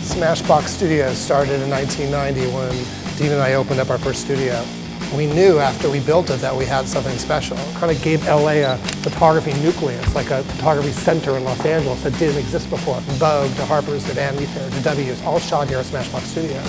Smashbox Studios started in 1990 when Dean and I opened up our first studio. We knew after we built it that we had something special. It kind of gave LA a photography nucleus, like a photography center in Los Angeles that didn't exist before. From Vogue to Harper's to Vanity Fair to W's, all shot here at Smashbox Studios.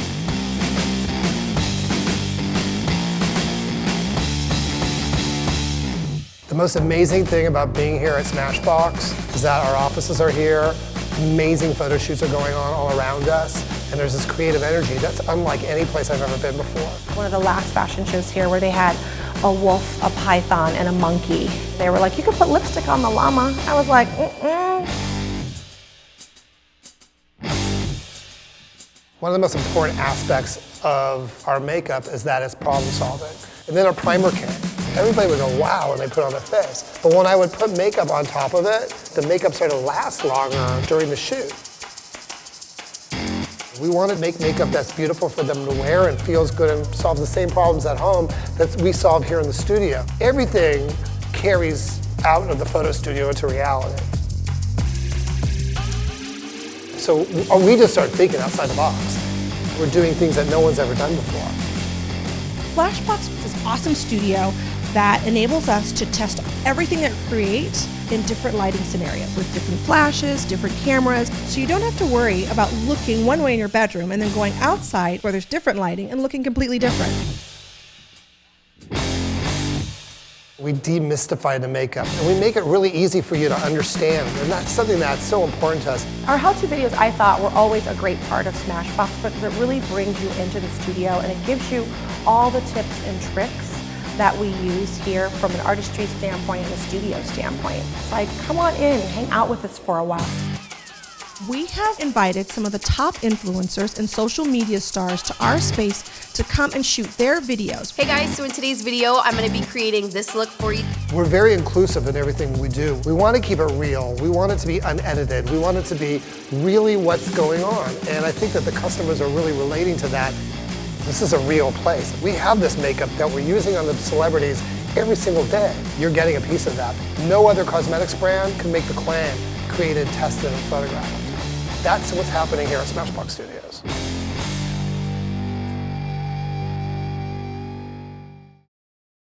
The most amazing thing about being here at Smashbox is that our offices are here, amazing photo shoots are going on all around us, and there's this creative energy that's unlike any place I've ever been before. One of the last fashion shows here where they had a wolf, a python, and a monkey. They were like, you could put lipstick on the llama. I was like, mm-mm. One of the most important aspects of our makeup is that it's problem solving. And then our primer came. Everybody would go, wow, when they put on a face. But when I would put makeup on top of it, the makeup started to last longer during the shoot. We want to make makeup that's beautiful for them to wear and feels good and solve the same problems at home that we solve here in the studio. Everything carries out of the photo studio into reality. So oh, we just start thinking outside the box. We're doing things that no one's ever done before. Flashbox is this awesome studio that enables us to test everything that we create in different lighting scenarios with different flashes, different cameras. So you don't have to worry about looking one way in your bedroom and then going outside where there's different lighting and looking completely different. We demystify the makeup and we make it really easy for you to understand and that's something that's so important to us. Our how-to videos I thought were always a great part of Smashbox because it really brings you into the studio and it gives you all the tips and tricks that we use here from an artistry standpoint and a studio standpoint. It's like, come on in, hang out with us for a while. We have invited some of the top influencers and social media stars to our space to come and shoot their videos. Hey guys, so in today's video, I'm gonna be creating this look for you. We're very inclusive in everything we do. We want to keep it real. We want it to be unedited. We want it to be really what's going on. And I think that the customers are really relating to that. This is a real place. We have this makeup that we're using on the celebrities every single day. You're getting a piece of that. No other cosmetics brand can make the claim created, tested, and photographed. That's what's happening here at Smashbox Studios.